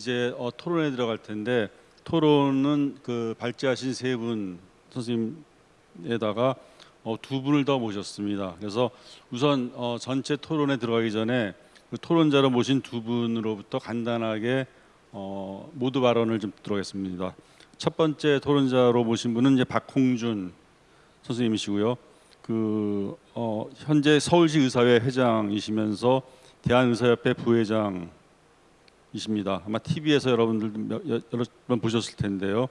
이제 어, 토론에 들어갈 텐데 토론은 그 발제하신 세 분 선생님에다가 어, 두 분을 더 모셨습니다. 그래서 우선 어, 전체 토론에 들어가기 전에 그 토론자로 모신 두 분으로부터 간단하게 어, 모두 발언을 좀 들어겠습니다. 첫 번째 토론자로 모신 분은 이제 박홍준 선생님이시고요. 그 어, 현재 서울시 의사회 회장이시면서 대한의사협회 부회장 이십니다. 아마 TV에서 여러분들도 몇- 여- 여러 번 보셨을 텐데요.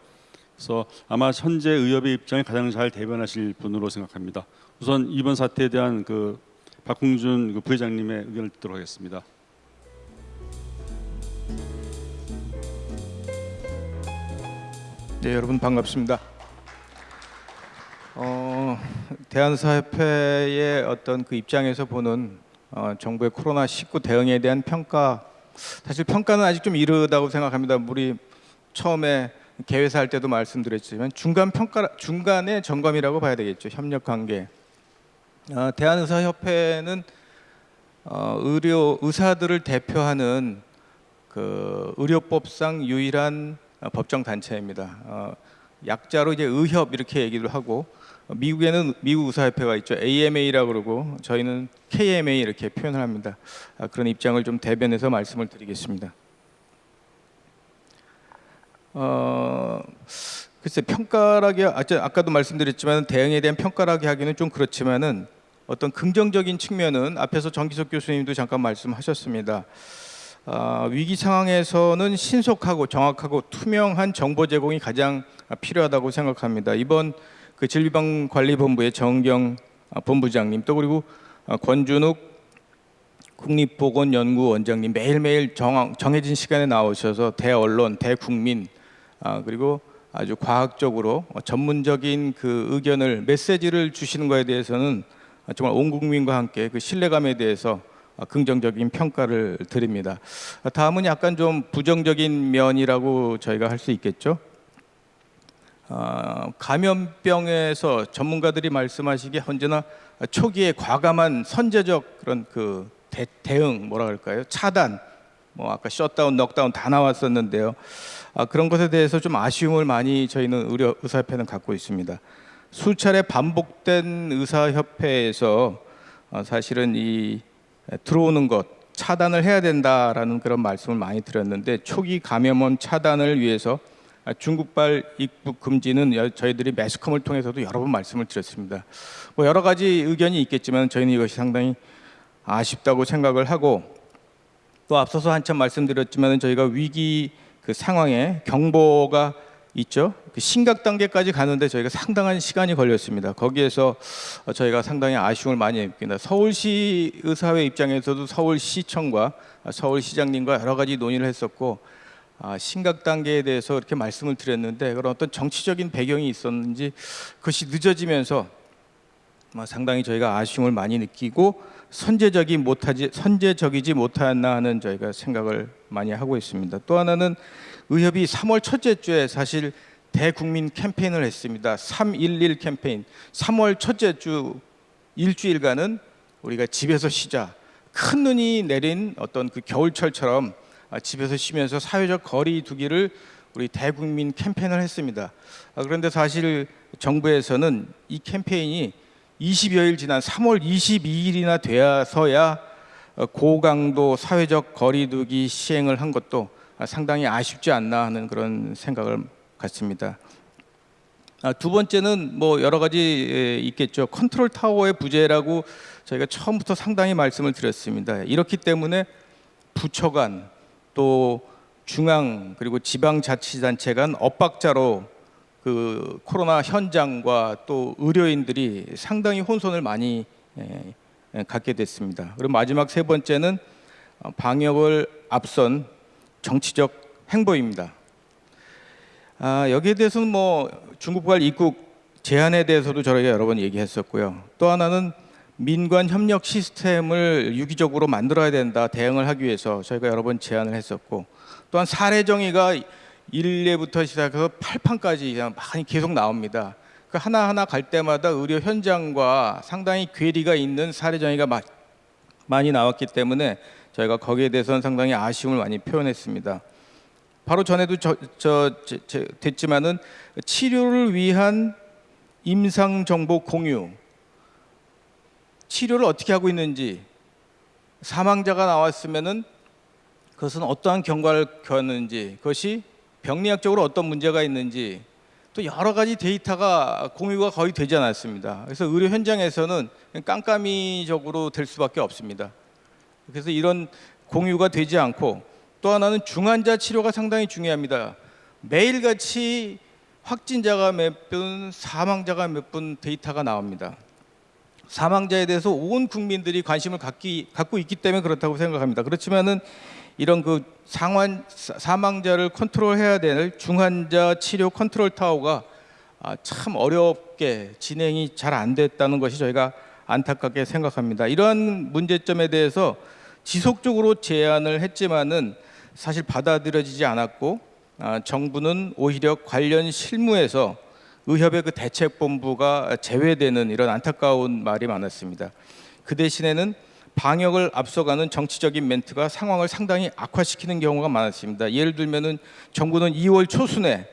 그래서 아마 현재 의협의 입장을 가장 잘 대변하실 분으로 생각합니다. 우선 이번 사태에 대한 그 박홍준 그 부회장님의 의견을 듣도록 하겠습니다. 네, 여러분 반갑습니다. 어, 대한사협회의 어떤 그 입장에서 보는 어, 정부의 코로나 19 대응에 대한 평가 사실 평가는 아직 좀 이르다고 생각합니다. 우리 처음에 개회사 할 때도 말씀드렸지만 중간 평가 중간의 점검이라고 봐야 되겠죠. 협력 관계. 어, 대한의사협회는 어, 의료 의사들을 대표하는 그 의료법상 유일한 어, 법정 단체입니다. 어, 약자로 이제 의협 이렇게 얘기를 하고 어, 미국에는 미국 의사협회가 있죠. AMA라고 그러고 저희는 KMA 이렇게 표현을 합니다. 아, 그런 입장을 좀 대변해서 말씀을 드리겠습니다. 어, 글쎄 평가라기 아, 저 아까도 말씀드렸지만 대응에 대한 평가라기 하기는 좀 그렇지만은 어떤 긍정적인 측면은 앞에서 정기석 교수님도 잠깐 말씀하셨습니다. 아, 위기 상황에서는 신속하고 정확하고 투명한 정보 제공이 가장 필요하다고 생각합니다. 이번 그 질병관리본부의 정경 아, 본부장님 또 그리고 아, 권준욱 국립보건연구원장님 매일매일 정, 정해진 시간에 나오셔서 대언론, 대국민 아, 그리고 아주 과학적으로 어, 전문적인 그 의견을 메시지를 주시는 것에 대해서는 아, 정말 온 국민과 함께 그 신뢰감에 대해서 아, 긍정적인 평가를 드립니다. 아, 다음은 약간 좀 부정적인 면이라고 저희가 할 수 있겠죠. 아, 감염병에서 전문가들이 말씀하시기에 언제나 초기에 과감한 선제적 그런 그 대, 대응 뭐라 그럴까요? 차단 뭐 아까 shutdown, lockdown 다 나왔었는데요. 아, 그런 것에 대해서 좀 아쉬움을 많이 저희는 의료 의사협회는 갖고 있습니다. 수차례 반복된 의사협회에서 어, 사실은 이 에, 들어오는 것 차단을 해야 된다라는 그런 말씀을 많이 드렸는데 초기 감염원 차단을 위해서 아, 중국발 입국 금지는 여- 저희들이 매스컴을 통해서도 여러 번 말씀을 드렸습니다. 뭐 여러 가지 의견이 있겠지만 저희는 이것이 상당히 아쉽다고 생각을 하고 또 앞서서 한참 말씀드렸지만 저희가 위기 그 상황에 경보가 있죠. 그 심각 단계까지 가는데 저희가 상당한 시간이 걸렸습니다. 거기에서 어, 저희가 상당히 아쉬움을 많이 느낍니다. 서울시 의사회 입장에서도 서울시청과 아, 서울시장님과 여러 가지 논의를 했었고 아, 심각 단계에 대해서 이렇게 말씀을 드렸는데 그런 어떤 정치적인 배경이 있었는지 그것이 늦어지면서 뭐 상당히 저희가 아쉬움을 많이 느끼고 선제적이 못하지 선제적이지 못하였나 하는 저희가 생각을 많이 하고 있습니다. 또 하나는 의협이 3월 첫째 주에 사실 대국민 캠페인을 했습니다. 311 캠페인. 3월 첫째 주 일주일간은 우리가 집에서 쉬자. 큰 눈이 내린 어떤 그 겨울철처럼 아, 집에서 쉬면서 사회적 거리 두기를 우리 대국민 캠페인을 했습니다. 아, 그런데 사실 정부에서는 이 캠페인이 20여일 지난 3월 22일이나 되어서야 어, 고강도 사회적 거리두기 시행을 한 것도 아, 상당히 아쉽지 않나 하는 그런 생각을 갖습니다. 아, 두 번째는 뭐 여러 가지 에, 있겠죠. 컨트롤 타워의 부재라고 저희가 처음부터 상당히 말씀을 드렸습니다. 이렇기 때문에 부처 간 또 중앙 그리고 지방자치단체 간 엇박자로 그 코로나 현장과 또 의료인들이 상당히 혼선을 많이 에, 에, 갖게 됐습니다. 그리고 마지막 세 번째는 어, 방역을 앞선 정치적 행보입니다. 아, 여기에 대해서는 뭐 중국발 입국 제한에 대해서도 저희가 여러 번 얘기했었고요. 또 하나는 민관 협력 시스템을 유기적으로 만들어야 된다 대응을 하기 위해서 저희가 여러 번 제안을 했었고 또한 사례 정의가 1회부터 시작해서 8판까지 그냥 많이 계속 나옵니다. 그 하나하나 갈 때마다 의료 현장과 상당히 괴리가 있는 사례 정의가 마- 많이 나왔기 때문에 저희가 거기에 대해서는 상당히 아쉬움을 많이 표현했습니다. 바로 전에도 저, 저, 저, 저 됐지만은 치료를 위한 임상 정보 공유, 치료를 어떻게 하고 있는지 사망자가 나왔으면은 그것은 어떠한 경과를 겪었는지 그것이 병리학적으로 어떤 문제가 있는지 또 여러 가지 데이터가 공유가 거의 되지 않았습니다. 그래서 의료 현장에서는 깜깜이적으로 될 수밖에 없습니다. 그래서 이런 공유가 되지 않고 또 하나는 중환자 치료가 상당히 중요합니다. 매일같이 확진자가 몇 분, 사망자가 몇 분 데이터가 나옵니다. 사망자에 대해서 온 국민들이 관심을 갖기, 갖고 있기 때문에 그렇다고 생각합니다. 그렇지만은 이런 그 상환 사- 사망자를 컨트롤해야 될 중환자 치료 컨트롤 타워가 아, 참 어렵게 진행이 잘 안 됐다는 것이 저희가 안타깝게 생각합니다. 이러한 문제점에 대해서 지속적으로 제안을 했지만은 사실 받아들여지지 않았고 아, 정부는 오히려 관련 실무에서 의협의 그 대책본부가 제외되는 이런 안타까운 말이 많았습니다. 그 대신에는 방역을 앞서가는 정치적인 멘트가 상황을 상당히 악화시키는 경우가 많았습니다. 예를 들면은 정부는 2월 초순에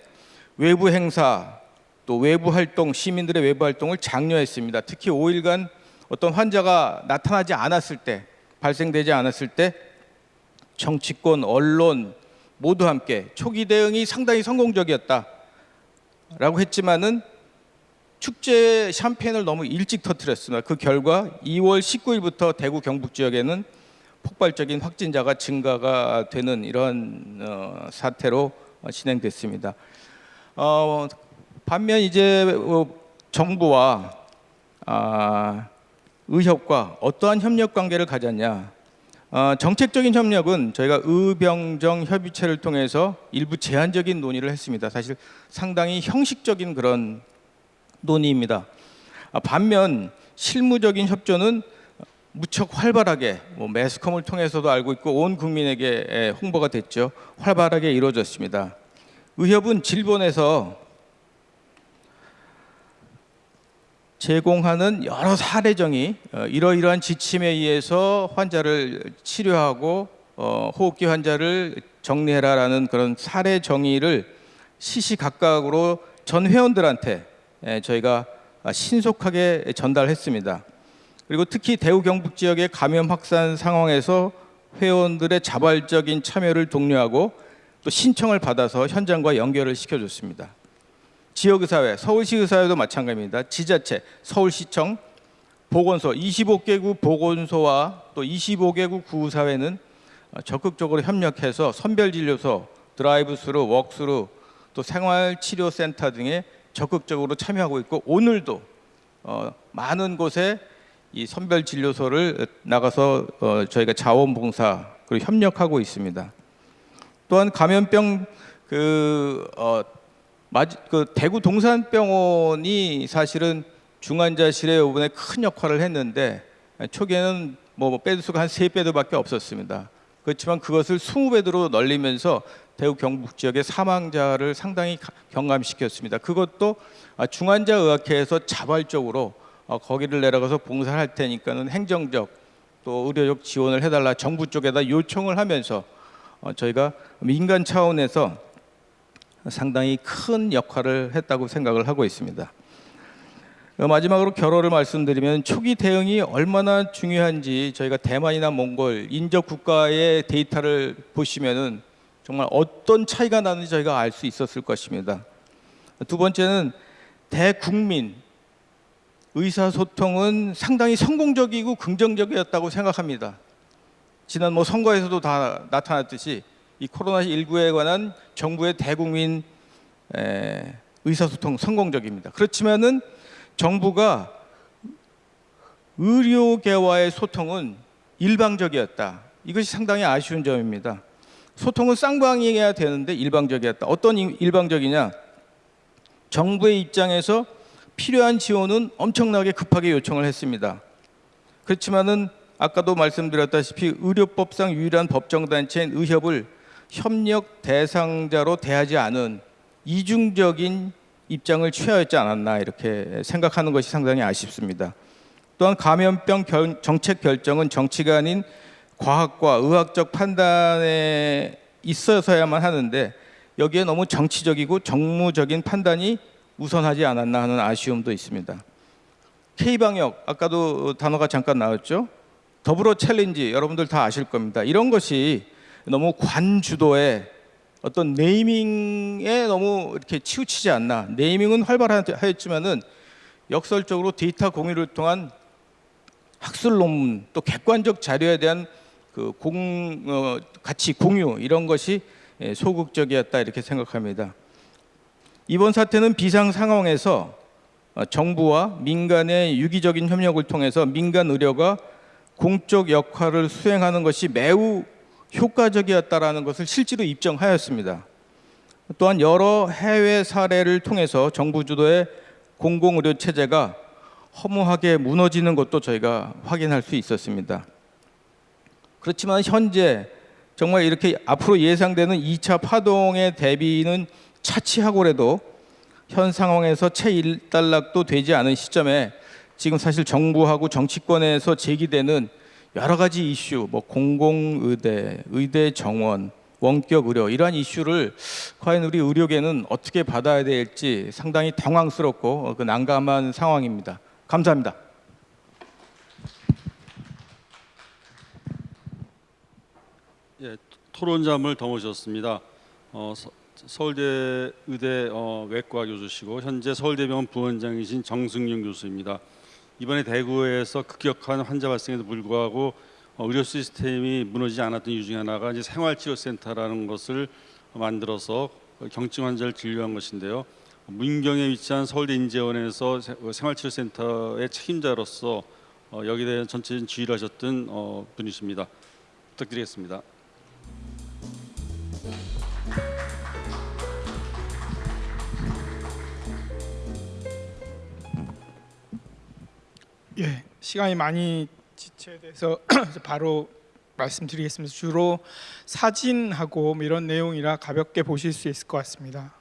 외부 행사 또 외부 활동 시민들의 외부 활동을 장려했습니다. 특히 5일간 어떤 환자가 나타나지 않았을 때 발생되지 않았을 때 정치권 언론 모두 함께 초기 대응이 상당히 성공적이었다 라고 했지만은 축제 샴페인을 너무 일찍 터뜨렸습니다. 그 결과 2월 19일부터 대구 경북 지역에는 폭발적인 확진자가 증가가 되는 이런 어, 사태로 어, 진행됐습니다. 어, 반면 이제 어, 정부와 아, 의협과 어떠한 협력 관계를 가졌냐? 어, 정책적인 협력은 저희가 의병정 협의체를 통해서 일부 제한적인 논의를 했습니다. 사실 상당히 형식적인 그런 논의입니다. 아, 반면 실무적인 협조는 무척 활발하게 뭐 매스컴을 통해서도 알고 있고 온 국민에게 에, 홍보가 됐죠. 활발하게 이루어졌습니다. 의협은 질본에서 제공하는 여러 사례정이 어, 이러이러한 지침에 의해서 환자를 치료하고 어, 호흡기 환자를 정리해라라는 그런 사례 정의를 시시각각으로 전 회원들한테 에, 저희가 아, 신속하게 전달했습니다. 그리고 특히 대구 경북 지역의 감염 확산 상황에서 회원들의 자발적인 참여를 독려하고 또 신청을 받아서 현장과 연결을 시켜줬습니다. 지역의사회, 서울시 의사회도 마찬가지입니다. 지자체, 서울시청, 보건소, 25개구 보건소와 또 25개구 구의사회는 어, 적극적으로 협력해서 선별진료소, 드라이브스루, 웍스루, 또 생활치료센터 등에 적극적으로 참여하고 있고 오늘도 어, 많은 곳에 이 선별진료소를 나가서 어, 저희가 자원봉사 그리고 협력하고 있습니다. 또한 감염병 그, 어, 맞, 그 대구 동산병원이 사실은 중환자실의 부분에 큰 역할을 했는데 초기에는 뭐 빼도 수가 한 세 배도밖에 없었습니다. 그렇지만 그것을 20배도로 널리면서 대구 경북 지역의 사망자를 상당히 가- 경감시켰습니다. 그것도 아, 중환자의학회에서 자발적으로 어, 거기를 내려가서 봉사를 할 테니까는 행정적 또 의료적 지원을 해달라 정부 쪽에다 요청을 하면서 어, 저희가 민간 차원에서 상당히 큰 역할을 했다고 생각을 하고 있습니다. 어, 마지막으로 결론을 말씀드리면 초기 대응이 얼마나 중요한지 저희가 대만이나 몽골 인접 국가의 데이터를 보시면은 정말 어떤 차이가 나는지 저희가 알 수 있었을 것입니다. 두 번째는 대국민 의사소통은 상당히 성공적이고 긍정적이었다고 생각합니다. 지난 뭐 선거에서도 다 나타났듯이 이 코로나 19에 관한 정부의 대국민 에, 의사소통 성공적입니다. 그렇지만은 정부가 의료계와의 소통은 일방적이었다. 이것이 상당히 아쉬운 점입니다. 소통은 쌍방이어야 되는데 일방적이었다. 어떤 이- 일방적이냐? 정부의 입장에서 필요한 지원은 엄청나게 급하게 요청을 했습니다. 그렇지만은 아까도 말씀드렸다시피 의료법상 유일한 법정 단체인 의협을 협력 대상자로 대하지 않은 이중적인 입장을 취하였지 않았나 이렇게 생각하는 것이 상당히 아쉽습니다. 또한 감염병 결- 정책 결정은 정치가 아닌 과학과 의학적 판단에 있어서야만 하는데 여기에 너무 정치적이고 정무적인 판단이 우선하지 않았나 하는 아쉬움도 있습니다. K방역 아까도 단어가 잠깐 나왔죠. 덕분에 챌린지 여러분들 다 아실 겁니다. 이런 것이 너무 관주도의 어떤 naming에 너무 이렇게 치우치지 않나. naming은 활발하였지만은 역설적으로 데이터 공유를 통한 학술 논문 또 객관적 자료에 대한 그 공, 어, 가치 공유 이런 것이 예, 소극적이었다 이렇게 생각합니다. 이번 사태는 비상 상황에서 어, 정부와 민간의 유기적인 협력을 통해서 민간 의료가 공적 역할을 수행하는 것이 매우 효과적이었다라는 것을 실제로 입증하였습니다. 또한 여러 해외 사례를 통해서 정부 주도의 공공의료 체제가 허무하게 무너지는 것도 저희가 확인할 수 있었습니다. 그렇지만 현재 정말 이렇게 앞으로 예상되는 2차 파동의 대비는 차치하고라도 현 상황에서 채 일단락도 되지 않은 시점에 지금 사실 정부하고 정치권에서 제기되는 여러 가지 이슈, 뭐 공공의대, 의대 정원, 원격 의료 이러한 이슈를 과연 우리 의료계는 어떻게 받아야 될지 상당히 당황스럽고 그 난감한 상황입니다. 감사합니다. 예, 토론잠을 더 모셨습니다. 어, 서, 서울대 의대 어, 외과 교수시고 현재 서울대병원 부원장이신 정승윤 교수입니다. 이번에 대구에서 급격한 환자 발생에도 불구하고 어, 의료 시스템이 무너지지 않았던 이유 중에 하나가 이제 생활치료센터라는 것을 만들어서 경증 환자를 진료한 것인데요. 문경에 위치한 서울대 인재원에서 세- 어, 생활치료센터의 책임자로서 어, 여기에 대한 전체적인 지휘를 하셨던 어, 분이십니다. 부탁드리겠습니다. 예, 시간이 많이 지체돼서 바로 말씀드리겠습니다. 주로 사진하고 뭐 이런 내용이라 가볍게 보실 수 있을 것 같습니다.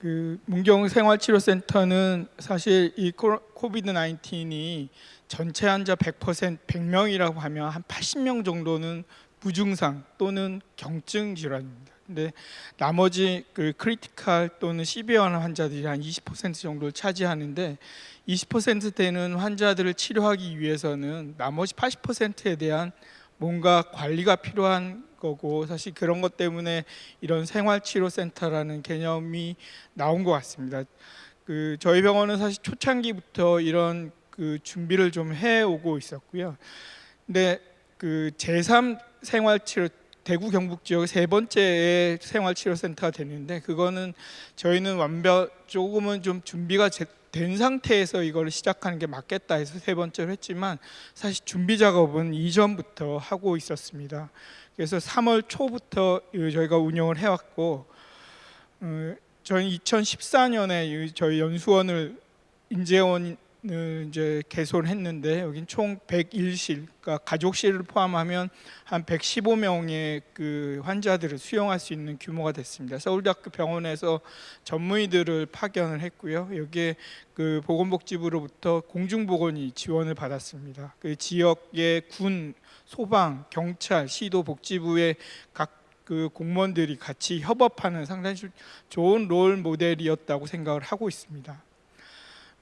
그 문경 생활치료센터는 사실 이 COVID 19이 전체 환자 100% 100명이라고 하면 한 80명 정도는 무증상 또는 경증 질환입니다. 근데 나머지 그 critical 또는 severe한 환자들이 한 20% 정도를 차지하는데 20% 되는 환자들을 치료하기 위해서는 나머지 80%에 대한 뭔가 관리가 필요한 거고 사실 그런 것 때문에 이런 생활치료센터라는 개념이 나온 것 같습니다. 그 저희 병원은 사실 초창기부터 이런 그 준비를 좀 해오고 있었고요. 근데 그 제3 생활치료 대구 경북 지역 세 번째 생활치료센터가 됐는데 그거는 저희는 완벽 조금은 좀 준비가 제- 된 상태에서 이걸 시작하는 게 맞겠다 해서 세 번째로 했지만 사실 준비 작업은 이전부터 하고 있었습니다. 그래서 3월 초부터 이 저희가 운영을 해왔고 어, 저희 2014년에 저희 연수원을 인재원을 이제 개설했는데 여긴 총 101실, 그러니까 가족실을 포함하면 한 115명의 그 환자들을 수용할 수 있는 규모가 됐습니다. 서울대학교 병원에서 전문의들을 파견을 했고요. 여기에 그 보건복지부로부터 공중보건이 지원을 받았습니다. 그 지역의 군, 소방, 경찰, 시도 복지부의 각그 공무원들이 같이 협업하는 상당히 좀 좋은 롤 모델이었다고 생각을 하고 있습니다.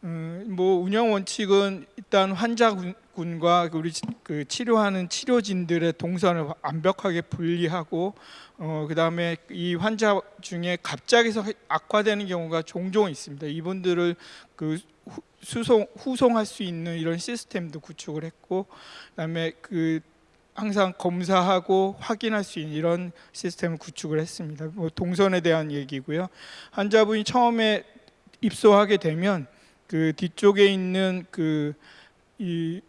음, 뭐 운영 원칙은 일단 환자군과 우리 치- 그 치료하는 치료진들의 동선을 완벽하게 분리하고 어, 그다음에 이 환자 중에 갑자기 서 악화되는 경우가 종종 있습니다. 이분들을 그 후- 수송 후송할 수 있는 이런 시스템도 구축을 했고 그다음에 그 항상 검사하고 확인할 수 있는 이런 시스템을 구축을 했습니다. 뭐 동선에 대한 얘기고요. 환자분이 처음에 입소하게 되면 그 뒤쪽에 있는 그 이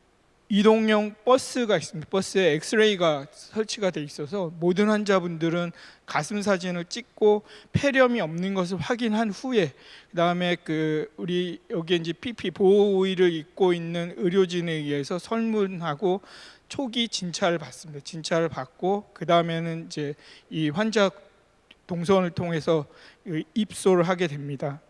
이동용 버스가 있습니다. 버스에 엑스레이가 설치가 돼 있어서 모든 환자분들은 가슴 사진을 찍고 폐렴이 없는 것을 확인한 후에 그다음에 그 우리 여기 이제 PP 보호 의를 입고 있는 의료진에 의해서 설문하고 초기 진찰을 받습니다. 진찰을 받고 그 다음에는 이제 이 환자 동선을 통해서 이 입소를 하게 됩니다.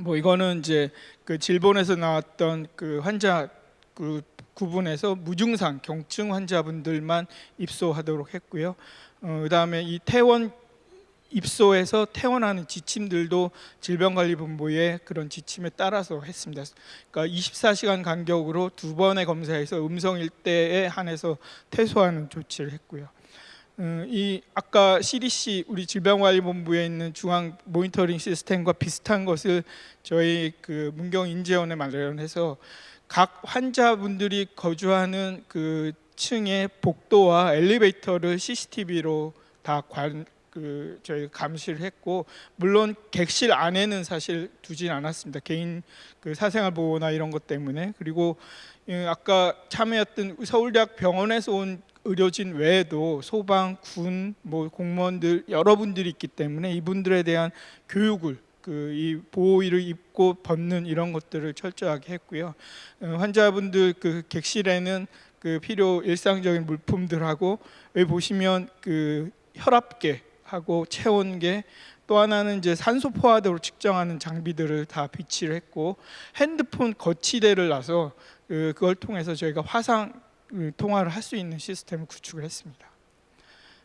뭐 이거는 이제 그 질본에서 나왔던 그 환자 그 구분해서 무증상 경증 환자분들만 입소하도록 했고요. 어, 그다음에 이 퇴원 입소해서 퇴원하는 지침들도 질병관리본부의 그런 지침에 따라서 했습니다. 그러니까 24시간 간격으로 두 번의 검사에서 음성일 때에 한해서 퇴소하는 조치를 했고요. 음, 이 아까 CDC 우리 질병관리본부에 있는 중앙 모니터링 시스템과 비슷한 것을 저희 그 문경 인재원에 마련해서 각 환자분들이 거주하는 그 층의 복도와 엘리베이터를 CCTV로 다 관, 그 저희 감시를 했고 물론 객실 안에는 사실 두진 않았습니다. 개인 그 사생활 보호나 이런 것 때문에 그리고 예, 아까 참여했던 서울대학 병원에서 온 의료진 외에도 소방, 군, 뭐 공무원들 여러분들이 있기 때문에 이분들에 대한 교육을 그 이 보호의를 입고 벗는 이런 것들을 철저하게 했고요. 어, 환자분들 그 객실에는 그 필요 일상적인 물품들하고 여기 보시면 그 혈압계 하고 체온계 또 하나는 이제 산소 포화도로 측정하는 장비들을 다 비치를 했고 핸드폰 거치대를 놔서 그 그걸 통해서 저희가 화상 그 통화를 할 수 있는 시스템을 구축을 했습니다.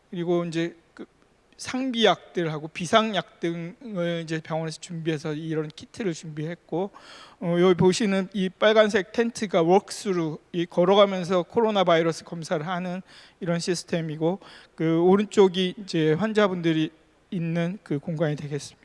그리고 이제 그 상비약들하고 비상약 등을 이제 병원에서 준비해서 이런 키트를 준비했고 어, 여기 보시는 이 빨간색 텐트가 walk-through 이 걸어가면서 코로나 바이러스 검사를 하는 이런 시스템이고 그 오른쪽이 이제 환자분들이 있는 그 공간이 되겠습니다.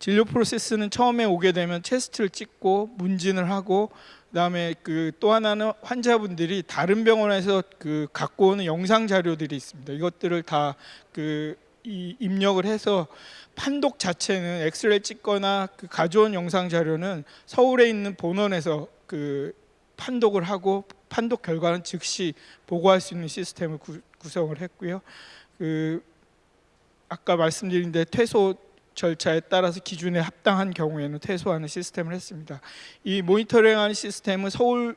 진료 프로세스는 처음에 오게 되면 체스트를 찍고 문진을 하고 그다음에 그 또 하나는 환자분들이 다른 병원에서 그 갖고 오는 영상 자료들이 있습니다. 이것들을 다그 입력을 해서 판독 자체는 엑스레이 찍거나 그 가져온 영상 자료는 서울에 있는 본원에서 그 판독을 하고 판독 결과는 즉시 보고할 수 있는 시스템을 구, 구성을 했고요. 그 아까 말씀드린 데 퇴소 절차에 따라서 기준에 합당한 경우에는 퇴소하는 시스템을 했습니다. 이 모니터링하는 시스템은 서울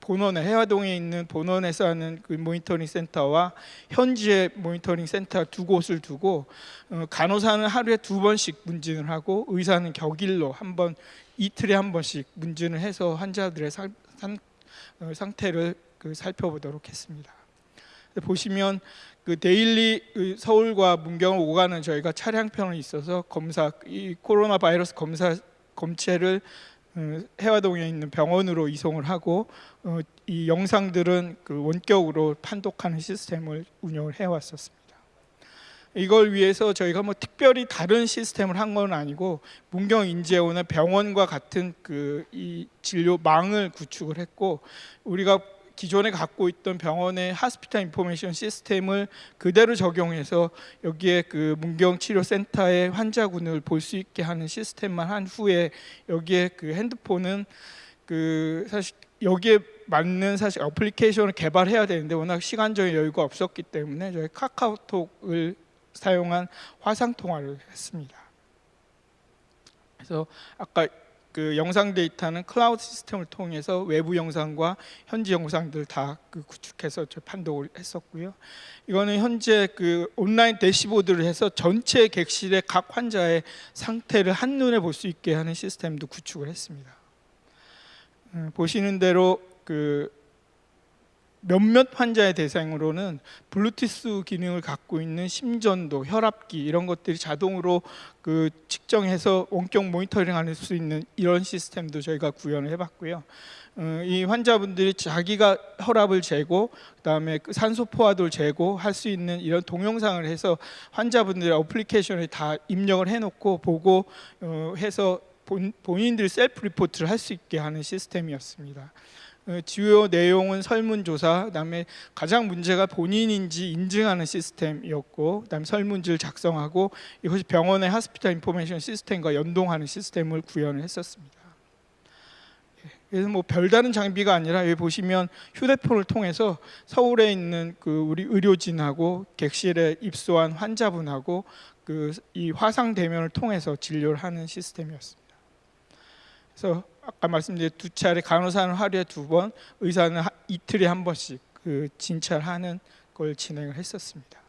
본원에 해화동에 있는 본원에서 하는 그 모니터링 센터와 현지의 모니터링 센터 두 곳을 두고 어, 간호사는 하루에 두 번씩 문진을 하고 의사는 격일로 한 번 이틀에 한 번씩 문진을 해서 환자들의 상, 상, 어, 상태를 그 살펴보도록 했습니다. 보시면 그 데일리 그 서울과 문경을 오가는 저희가 차량편이 있어서 검사 이 코로나 바이러스 검사 검체를 어, 해화동에 있는 병원으로 이송을 하고 어, 이 영상들은 그 원격으로 판독하는 시스템을 운영을 해왔었습니다. 이걸 위해서 저희가 뭐 특별히 다른 시스템을 한 건 아니고 문경 인재원의 병원과 같은 그 이 진료망을 구축을 했고 우리가 기존에 갖고 있던 병원의 hospital information system을 그대로 적용해서 여기에 그 문경 치료 센터의 환자군을 볼 수 있게 하는 시스템만 한 후에 여기에 그 핸드폰은 그 사실 여기에 맞는 사실 어플리케이션을 개발해야 되는데 워낙 시간적인 여유가 없었기 때문에 저희 카카오톡을 사용한 화상 통화를 했습니다. 그래서 아까 그 영상 데이터는 클라우드 시스템을 통해서 외부 영상과 현지 영상들 다 그 구축해서 저 판독을 했었고요. 이거는 현재 그 온라인 dashboard를 해서 전체 객실의 각 환자의 상태를 한눈에 볼 수 있게 하는 시스템도 구축을 했습니다. 음, 보시는 대로 그 몇몇 환자의 대상으로는 블루투스 기능을 갖고 있는 심전도, 혈압기 이런 것들이 자동으로 그 측정해서 원격 모니터링할 수 있는 이런 시스템도 저희가 구현을 해봤고요. 어, 이 환자분들이 자기가 혈압을 재고 그다음에 그 산소 포화도를 재고 할 수 있는 이런 동영상을 해서 환자분들의 어플리케이션에 다 입력을 해놓고 보고 어, 해서 본, 본인들이 self report를 할 수 있게 하는 시스템이었습니다. 어, 주요 내용은 설문조사, 그다음에 가장 문제가 본인인지 인증하는 시스템이었고, 그다음에 설문지를 작성하고 이것이 병원의 하스피탈 인포메이션 시스템과 연동하는 시스템을 구현을 했었습니다. 예, 그래서 뭐 별다른 장비가 아니라 여기 보시면 휴대폰을 통해서 서울에 있는 그 우리 의료진하고 객실에 입소한 환자분하고 그 이 화상 대면을 통해서 진료를 하는 시스템이었습니다. 그래서 아까 말씀드린 두 차례 간호사는 하루에 두 번, 의사는 하- 이틀에 한 번씩 그 진찰하는 걸 진행을 했었습니다.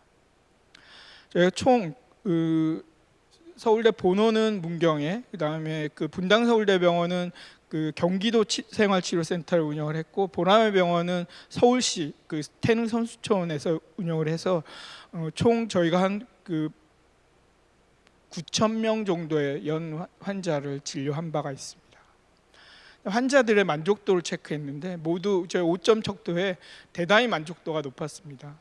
저희가 총 그, 서울대 본원은 문경에, 그 다음에 그 분당 서울대병원은 그 경기도 치- 생활치료센터를 운영을 했고 보라매 병원은 서울시 그 태릉 선수촌에서 운영을 해서 어, 총 저희가 한 그 9천 명 정도의 연 환- 환자를 진료한 바가 있습니다. 환자들의 만족도를 체크했는데 모두 저희 5점 척도에 대단히 만족도가 높았습니다.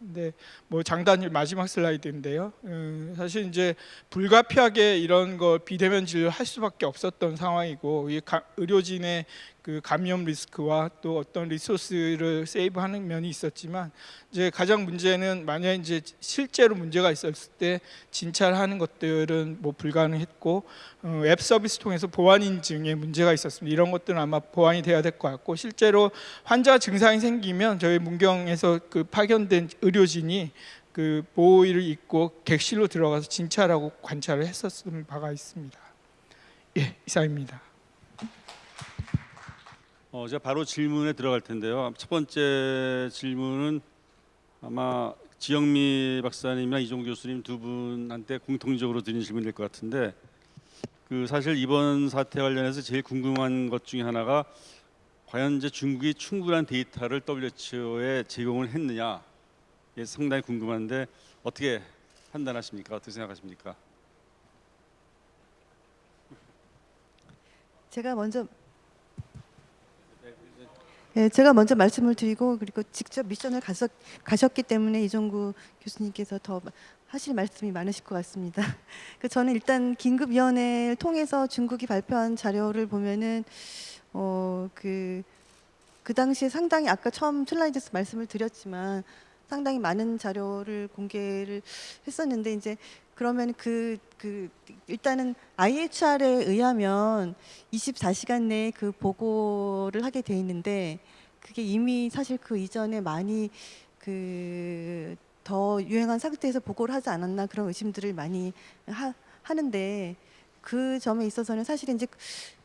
근데 뭐 장단일 마지막 슬라이드인데요. 음, 사실 이제 불가피하게 이런 거 비대면 진료를 할 수밖에 없었던 상황이고 의료진의 그 감염 리스크와 또 어떤 리소스를 세이브하는 면이 있었지만 이제 가장 문제는 만약 이제 실제로 문제가 있었을 때 진찰하는 것들은 뭐 불가능했고 어, 앱 서비스 통해서 보안 인증에 문제가 있었습니다. 이런 것들은 아마 보완이 돼야 될 것 같고 실제로 환자 증상이 생기면 저희 문경에서 그 파견된 의료진이 그 보호의를 입고 객실로 들어가서 진찰하고 관찰을 했었던 바가 있습니다. 예, 이상입니다. 어, 제가 바로 질문에 들어갈 텐데요. 첫 번째 질문은 아마 지영미 박사님이나 이종 교수님 두 분한테 공통적으로 드린 질문일 것 같은데 그 사실 이번 사태 관련해서 제일 궁금한 것 중에 하나가 과연 이제 중국이 충분한 데이터를 WHO에 제공을 했느냐 이게 상당히 궁금한데 어떻게 판단하십니까? 어떻게 생각하십니까? 제가 먼저 예, 제가 먼저 말씀을 드리고 그리고 직접 미션을 가셨, 가셨기 때문에 이종구 교수님께서 더 하실 말씀이 많으실 것 같습니다. 그 저는 일단 긴급위원회를 통해서 중국이 발표한 자료를 보면은 어그그 그 당시에 상당히 아까 처음 슬라이드에서 말씀을 드렸지만 상당히 많은 자료를 공개를 했었는데 이제 그러면 그, 그 일단은 IHR에 의하면 24시간 내에 그 보고를 하게 돼 있는데 그게 이미 사실 그 이전에 많이 그 더 유행한 상태에서 보고를 하지 않았나 그런 의심들을 많이 하, 하는데 그 점에 있어서는 사실 이제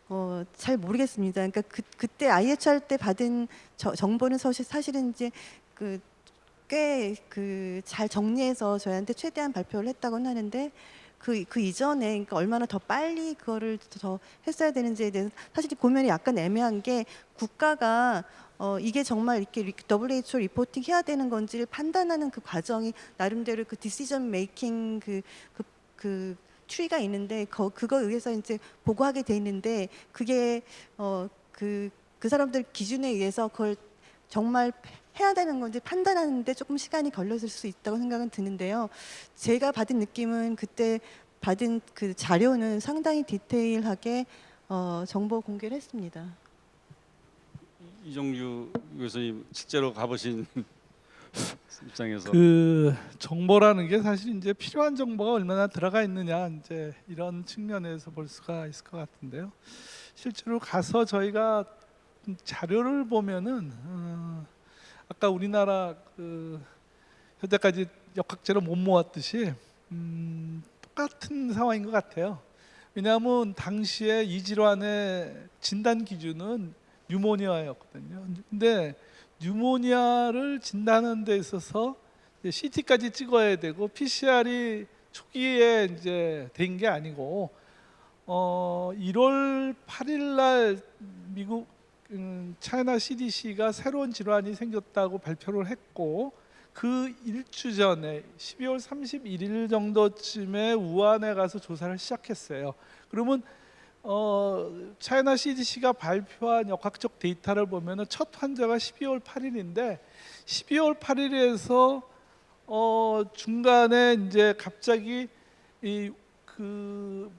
어, 잘 모르겠습니다. 그러니까 그, 그때 IHR 때 받은 저, 정보는 사실 사실은 이제 그 꽤 그 잘 정리해서 저희한테 최대한 발표를 했다고는 하는데 그, 그 이전에 그러니까 얼마나 더 빨리 그거를 더 했어야 되는지에 대해서 사실 보면이 약간 애매한 게 국가가 어, 이게 정말 이렇게 리- WHO reporting 해야 되는 건지를 판단하는 그 과정이 나름대로 그 decision making 그, 그, 그 추이가 있는데 거, 그거에 의해서 이제 보고하게 돼 있는데 그게 어, 그, 그 사람들 기준에 의해서 그걸 정말 해야 되는 건지 판단하는데 조금 시간이 걸렸을 수 있다고 생각은 드는데요. 제가 받은 느낌은 그때 받은 그 자료는 상당히 디테일하게 어, 정보 공개를 했습니다. 이종규 교수님 실제로 가보신 입장에서 그 정보라는 게 사실 이제 필요한 정보가 얼마나 들어가 있느냐 이제 이런 측면에서 볼 수가 있을 것 같은데요. 실제로 가서 저희가 자료를 보면은 어, 아까 우리나라 그 현재까지 역학제로 못 모았듯이 음, 똑같은 상황인 것 같아요. 왜냐하면 당시에 이 질환의 진단 기준은 뉴모니아였거든요. 근데 뉴모니아를 진단하는 데 있어서 CT까지 찍어야 되고 PCR이 초기에 이제 된 게 아니고 어 1월 8일 날 미국 음, 차이나 CDC가 새로운 질환이 생겼다고 발표를 했고 그 일주 전에 12월 31일 정도쯤에 우한에 가서 조사를 시작했어요. 그러면 어, 차이나 CDC가 발표한 역학적 데이터를 보면은 첫 환자가 12월 8일인데 12월 8일에서 어, 중간에 이제 갑자기 이 그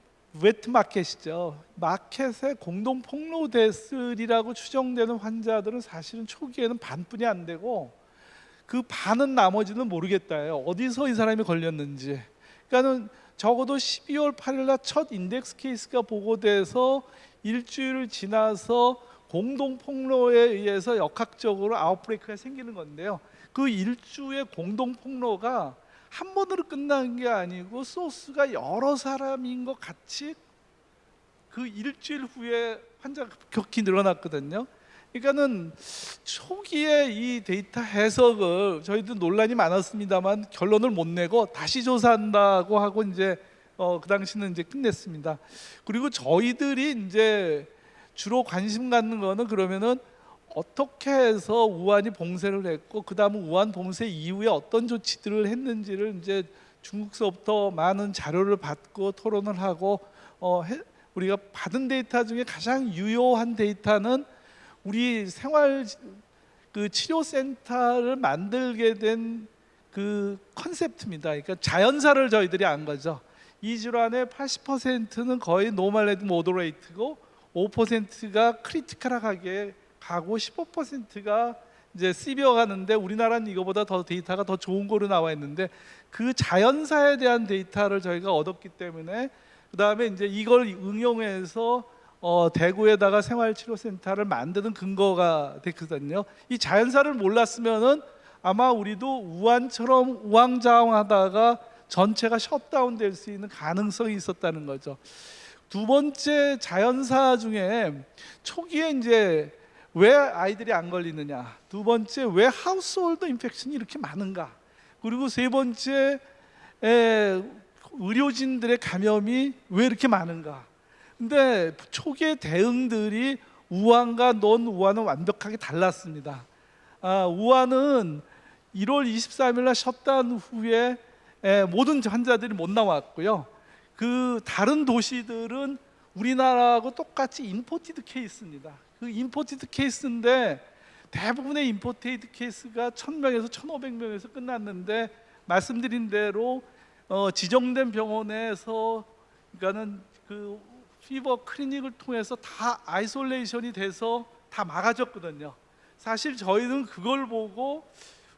wet market이죠. market에 공동 폭로됐으리라고 추정되는 환자들은 사실은 초기에는 반뿐이 안 되고 그 반은 나머지는 모르겠다예요. 어디서 이 사람이 걸렸는지. 그러니까는 적어도 12월 8일 날 첫 index case가 보고돼서 일주일 지나서 공동 폭로에 의해서 역학적으로 outbreak가 생기는 건데요. 그 일주의 공동 폭로가 한 번으로 끝난 게 아니고 소스가 여러 사람인 것 같이 그 일주일 후에 환자가 급격히 늘어났거든요. 그러니까는 초기에 이 데이터 해석을 저희도 논란이 많았습니다만 결론을 못 내고 다시 조사한다고 하고 이제 어, 그 당시는 이제 끝냈습니다. 그리고 저희들이 이제 주로 관심 갖는 거는 그러면은 어떻게 해서 우한이 봉쇄를 했고 그 다음 우한 봉쇄 이후에 어떤 조치들을 했는지를 이제 중국서부터 많은 자료를 받고 토론을 하고 어, 해- 우리가 받은 데이터 중에 가장 유효한 데이터는 우리 생활 그 치료 센터를 만들게 된 그 컨셉트입니다. 그러니까 자연사를 저희들이 안 거죠. 이 질환의 80%는 거의 normal and moderate고 5%가 critical하게 가고 15%가 이제 severe 가는데 우리나라는 이거보다 더 데이터가 더 좋은 거로 나와 있는데 그 자연사에 대한 데이터를 저희가 얻었기 때문에 그 다음에 이제 이걸 응용해서 어, 대구에다가 생활치료센터를 만드는 근거가 됐거든요. 이 자연사를 몰랐으면은 아마 우리도 우한처럼 우왕좌왕하다가 전체가 셧다운 될 수 있는 가능성이 있었다는 거죠. 두 번째 자연사 중에 초기에 이제 왜 아이들이 안 걸리느냐. 두 번째 왜 household infection이 이렇게 많은가. 그리고 세 번째 에, 의료진들의 감염이 왜 이렇게 많은가. 근데 초기의 대응들이 우한과 non 우한은 완벽하게 달랐습니다. 아, 우한은 1월 23일 날 셧다운 후에 에, 모든 환자들이 못 나왔고요. 그 다른 도시들은 우리나라하고 똑같이 imported case입니다. 그 imported case인데 대부분의 imported case가 1000명에서 1500명에서 끝났는데 말씀드린 대로 어, 지정된 병원에서 그러니까는 그 fever clinic을 통해서 다 isolation이 돼서 다 막아졌거든요. 사실 저희는 그걸 보고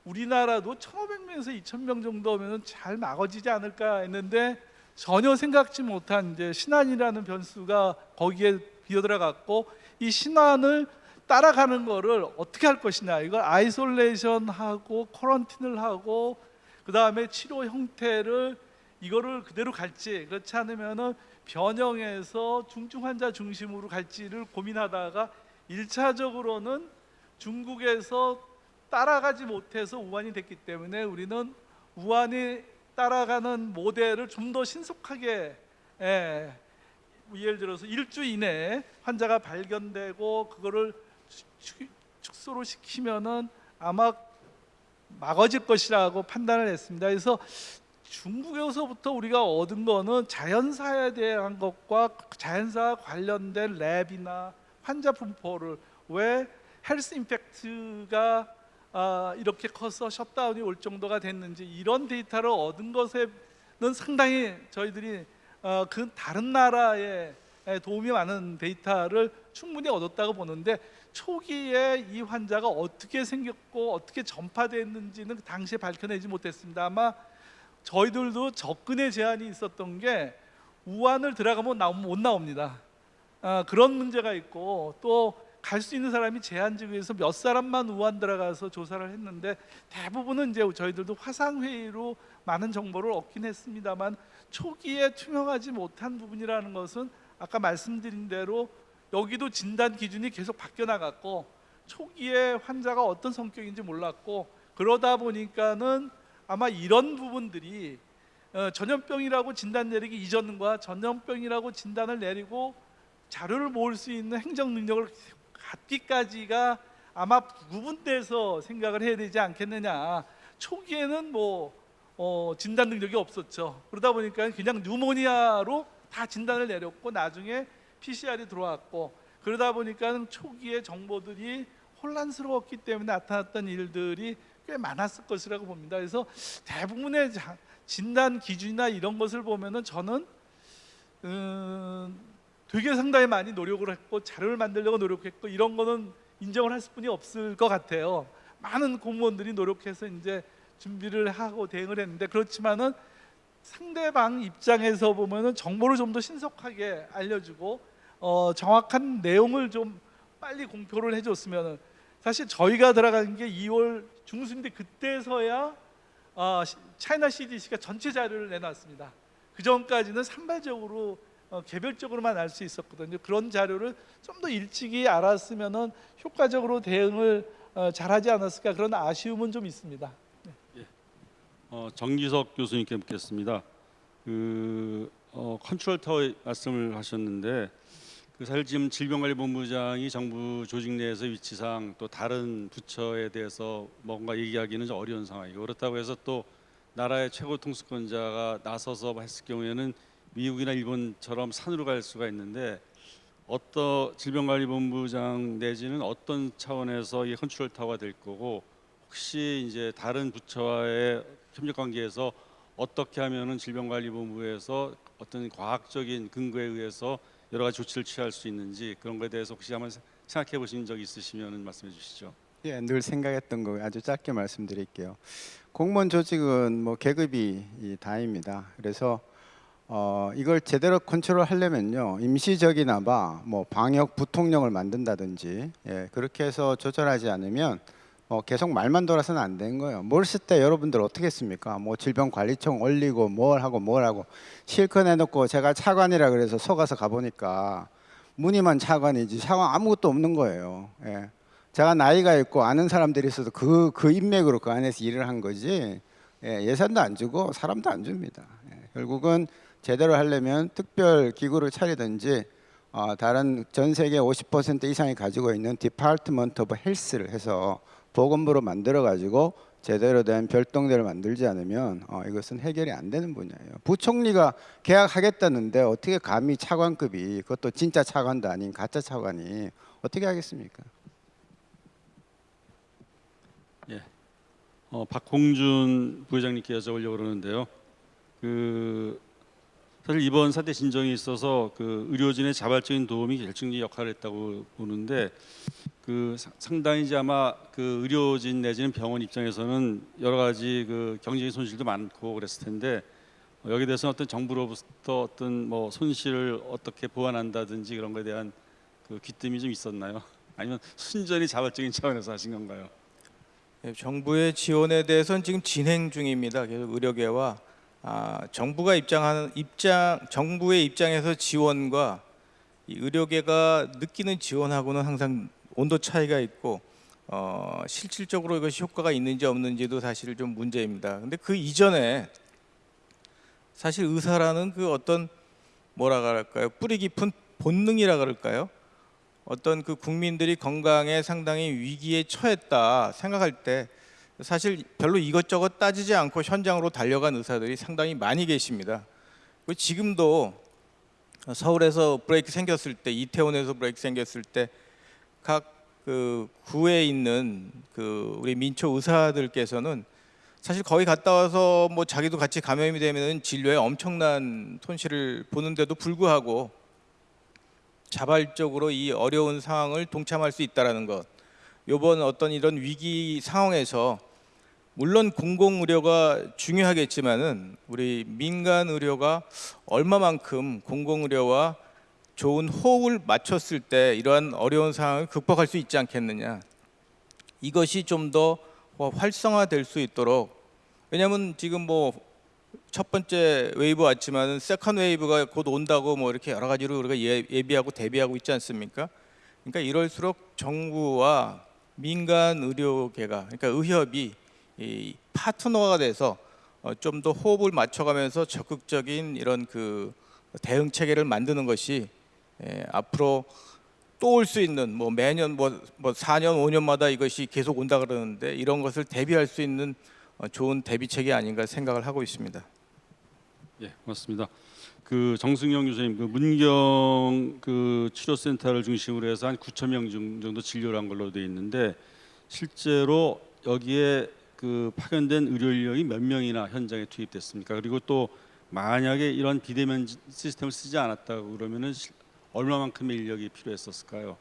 우리나라도 1,500명에서 2,000명 정도면 잘 막아지지 않을까 했는데 전혀 생각지 못한 이제 신안이라는 변수가 거기에 끼어들어갔고 이 신안을 따라가는 거를 어떻게 할 것이냐. 이걸 아이솔레이션하고 quarantine을 하고 그 다음에 치료 형태를 이거를 그대로 갈지. 그렇지 않으면은 변형해서 중증 환자 중심으로 갈지를 고민하다가 일차적으로는 중국에서 따라가지 못해서 우한이 됐기 때문에 우리는 우한이 따라가는 모델을 좀 더 신속하게 예, 예를 들어서 일주 이내에 환자가 발견되고 그거를 축- 축소를 시키면은 아마 막아질 것이라고 판단을 했습니다. 그래서 중국에서부터 우리가 얻은 거는 자연사에 대한 것과 자연사 관련된 lab이나 환자 분포를 왜 health impact가 아, 이렇게 커서 셧다운이 올 정도가 됐는지 이런 데이터를 얻은 것에는 상당히 저희들이 어, 그 다른 나라에 도움이 많은 데이터를 충분히 얻었다고 보는데 초기에 이 환자가 어떻게 생겼고 어떻게 전파됐는지는 그 당시에 밝혀내지 못했습니다. 아마 저희들도 접근에 제한이 있었던 게 우한을 들어가면 나오면 못 나옵니다. 아, 그런 문제가 있고 또 갈 수 있는 사람이 제한적이어서 몇 사람만 우한 들어가서 조사를 했는데 대부분은 이제 저희들도 화상 회의로 많은 정보를 얻긴 했습니다만 초기에 투명하지 못한 부분이라는 것은 아까 말씀드린 대로 여기도 진단 기준이 계속 바뀌어 나갔고 초기에 환자가 어떤 성격인지 몰랐고 그러다 보니까는 아마 이런 부분들이 어, 전염병이라고 진단 내리기 이전과 전염병이라고 진단을 내리고 자료를 모을 수 있는 행정 능력을 갖기까지가 아마 구분돼서 생각을 해야 되지 않겠느냐. 초기에는 뭐 어, 진단 능력이 없었죠. 그러다 보니까 그냥 뉴모니아로 다 진단을 내렸고 나중에 PCR이 들어왔고 그러다 보니까 초기에 정보들이 혼란스러웠기 때문에 나타났던 일들이 꽤 많았을 것이라고 봅니다. 그래서 대부분의 자- 진단 기준이나 이런 것을 보면은 저는 음, 되게 상당히 많이 노력을 했고 자료를 만들려고 노력했고 이런 거는 인정을 할 수뿐이 없을 것 같아요. 많은 공무원들이 노력해서 이제 준비를 하고 대응을 했는데 그렇지만은 상대방 입장에서 보면은 정보를 좀 더 신속하게 알려주고 어, 정확한 내용을 좀 빨리 공표를 해줬으면은 사실 저희가 들어간 게 2월 중순인데 그때서야 어, 시- 차이나 CDC가 전체 자료를 내놨습니다. 그 전까지는 산발적으로 어, 개별적으로만 알 수 있었거든요. 그런 자료를 좀 더 일찍이 알았으면은 효과적으로 대응을 어, 잘하지 않았을까 그런 아쉬움은 좀 있습니다. 어, 정기석 교수님께 묻겠습니다. 그 어, 컨트롤 타워 말씀을 하셨는데 그 사실 지금 질병관리본부장이 정부 조직 내에서 위치상 또 다른 부처에 대해서 뭔가 얘기하기는 좀 어려운 상황이고 그렇다고 해서 또 나라의 최고 통수권자가 나서서 했을 경우에는 미국이나 일본처럼 산으로 갈 수가 있는데 어떤 질병관리본부장 내지는 어떤 차원에서 이 컨트롤 타워가 될 거고 혹시 이제 다른 부처와의 협력 관계에서 어떻게 하면은 질병관리본부에서 어떤 과학적인 근거에 의해서 여러 가지 조치를 취할 수 있는지 그런 거에 대해서 혹시 한번 생각해 보신 적 있으시면 말씀해 주시죠. 예, 늘 생각했던 거 아주 짧게 말씀드릴게요. 공무원 조직은 뭐 계급이 이 다입니다. 그래서 어, 이걸 제대로 컨트롤 하려면요 임시적이나마 뭐 방역 부통령을 만든다든지 예, 그렇게 해서 조절하지 않으면 뭐 계속 말만 돌아서는 안 되는 거예요. 뭘 쓸 때 여러분들 어떻게 했습니까? 뭐 질병관리청 올리고 뭘 하고 뭘 하고 실컷 해놓고 제가 차관이라 그래서 속아서 가보니까 무늬만 차관이지 차관 아무것도 없는 거예요. 예. 제가 나이가 있고 아는 사람들이 있어서 그, 그 인맥으로 그 안에서 일을 한 거지 예, 예산도 안 주고 사람도 안 줍니다. 예, 결국은 제대로 하려면 특별 기구를 차리든지 어, 다른 전 세계 50% 이상이 가지고 있는 department of health를 해서 보건부로 만들어 가지고 제대로 된 별동대를 만들지 않으면 어, 이것은 해결이 안 되는 분야예요. 부총리가 계약하겠다는데 어떻게 감히 차관급이 그것도 진짜 차관도 아닌 가짜 차관이 어떻게 하겠습니까? 어, 박홍준 부회장님께 여쭤보려고 그러는데요. 그 사실 이번 사태 진정에 있어서 그 의료진의 자발적인 도움이 결정적인 역할을 했다고 보는데 그 사- 상당히 이제 아마 그 의료진 내지는 병원 입장에서는 여러 가지 그 경제적인 손실도 많고 그랬을 텐데 어, 여기에 대해서 어떤 정부로부터 어떤 뭐 손실을 어떻게 보완한다든지 그런 거에 대한 그 귀뜸이 좀 있었나요? 아니면 순전히 자발적인 차원에서 하신 건가요? 예, 정부의 지원에 대해서는 지금 진행 중입니다. 계속 의료계와 아, 정부가 입장하는 입장 정부의 입장에서 지원과 이 의료계가 느끼는 지원하고는 항상 온도 차이가 있고 어, 실질적으로 이것이 효과가 있는지 없는지도 사실 좀 문제입니다. 근데 그 이전에 사실 의사라는 그 어떤 뭐라 그럴까요? 뿌리 깊은 본능이라 그럴까요? 어떤 그 국민들이 건강에 상당히 위기에 처했다 생각할 때 사실 별로 이것저것 따지지 않고 현장으로 달려간 의사들이 상당히 많이 계십니다. 지금도 서울에서 브레이크 생겼을 때 이태원에서 브레이크 생겼을 때각 그 구에 있는 그 우리 민초 의사들께서는 사실 거기 갔다 와서 뭐 자기도 같이 감염이 되면은 진료에 엄청난 손실을 보는데도 불구하고 자발적으로 이 어려운 상황을 동참할 수 있다라는 것. 이번 어떤 이런 위기 상황에서 물론 공공 의료가 중요하겠지만은 우리 민간 의료가 얼마만큼 공공 의료와 좋은 호흡을 맞췄을 때 이러한 어려운 상황을 극복할 수 있지 않겠느냐. 이것이 좀 더 활성화될 수 있도록 왜냐하면 지금 뭐 첫 번째 웨이브 왔지만은 second wave가 곧 온다고 뭐 이렇게 여러 가지로 우리가 예- 예비하고 대비하고 있지 않습니까? 그러니까 이럴수록 정부와 민간 의료계가 그러니까 의협이 이 파트너가 돼서 어, 좀 더 호흡을 맞춰가면서 적극적인 이런 그 대응 체계를 만드는 것이 예, 앞으로 또 올 수 있는 뭐 매년 뭐, 뭐 4년 5년마다 이것이 계속 온다 그러는데 이런 것을 대비할 수 있는 어, 좋은 대비책이 아닌가 생각을 하고 있습니다. 예, 고맙습니다. 그 정승영 교수님, 그 문경 그 치료센터를 중심으로 해서 한 9천 명 중- 정도 진료를 한 걸로 돼 있는데 실제로 여기에 그 파견된 의료 인력이 몇 명이나 현장에 투입됐습니까? 그리고 또 만약에 이런 비대면 지- 시스템을 쓰지 않았다고 그러면은 실- 얼마만큼의 인력이 필요했었을까요?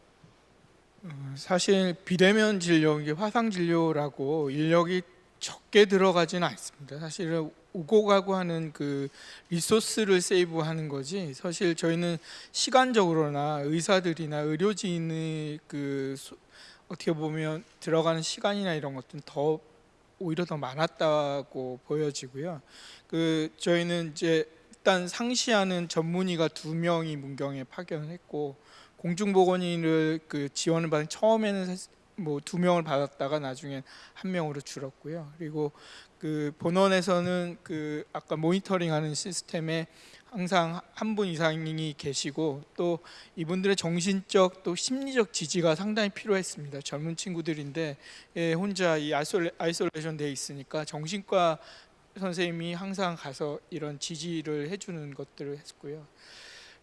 사실 비대면 진료, 이게 화상 진료라고 인력이 적게 들어가지는 않습니다. 사실은 오고 가고 하는 그 리소스를 세이브하는 거지. 사실 저희는 시간적으로나 의사들이나 의료진의 그 소- 어떻게 보면 들어가는 시간이나 이런 것들은 더 오히려 더 많았다고 보여지고요. 그 저희는 이제 일단 상시하는 전문의가 두 명이 문경에 파견을 했고 공중보건의를 그 지원을 받은 처음에는 뭐 두 명을 받았다가 나중엔 한 명으로 줄었고요. 그리고 그 본원에서는 그 아까 모니터링하는 시스템에 항상 한 분 이상이 계시고 또 이분들의 정신적 또 심리적 지지가 상당히 필요했습니다. 젊은 친구들인데 예, 혼자 이 isola, isolation 돼 있으니까 정신과 선생님이 항상 가서 이런 지지를 해주는 것들을 했고요.